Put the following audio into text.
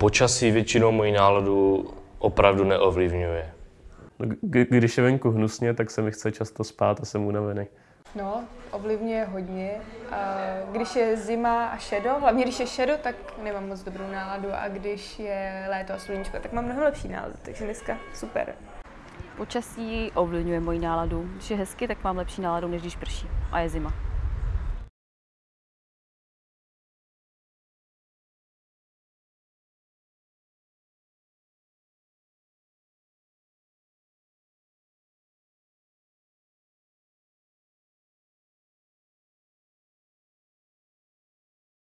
Počasí většinou moji náladu opravdu neovlivňuje. Když je venku hnusně, tak se mi chce často spát a jsem unavený. No, ovlivňuje hodně. Když je zima a šedo, hlavně když je šedo, tak nemám moc dobrou náladu a když je léto a sluníčko, tak mám mnohem lepší náladu, takže dneska super. Počasí ovlivňuje moji náladu. Když je hezky, tak mám lepší náladu, než když prší a je zima.